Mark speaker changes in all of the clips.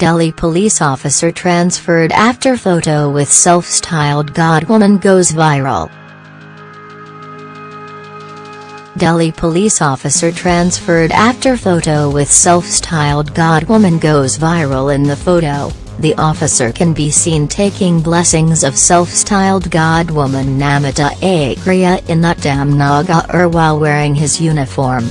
Speaker 1: Delhi police officer transferred after photo with self-styled god woman goes viral. Delhi police officer transferred after photo with self-styled god woman goes viral in the photo, the officer can be seen taking blessings of self-styled god woman Namita Agria in Uttamnagar while wearing his uniform.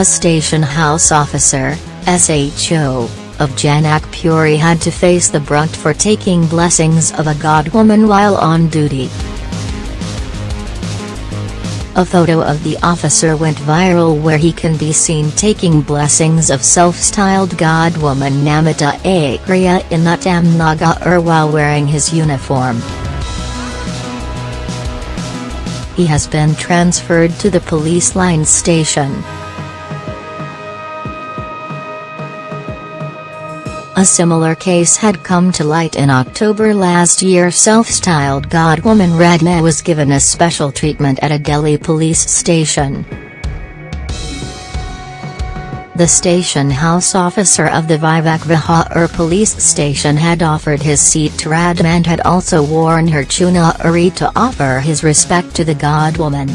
Speaker 1: A station house officer, SHO, of Janakpuri had to face the brunt for taking blessings of a god woman while on duty. A photo of the officer went viral where he can be seen taking blessings of self-styled god woman Namita Agria in Uttamnagar while wearing his uniform. He has been transferred to the police line station. A similar case had come to light in October last year self-styled god woman Radhe Maa was given a special treatment at a Delhi police station. The station house officer of the Vivek Vihar police station had offered his seat to Radhe Maa and had also worn her chuna chunari to offer his respect to the god woman.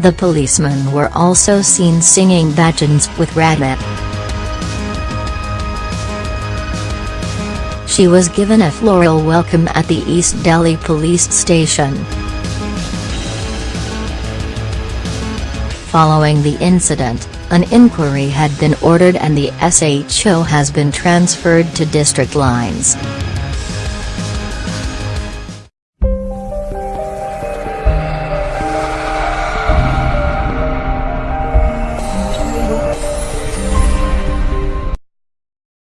Speaker 1: The policemen were also seen singing bhajans with Radhe Maa. She was given a floral welcome at the East Delhi police station. Following the incident, an inquiry had been ordered and the SHO has been transferred to district lines.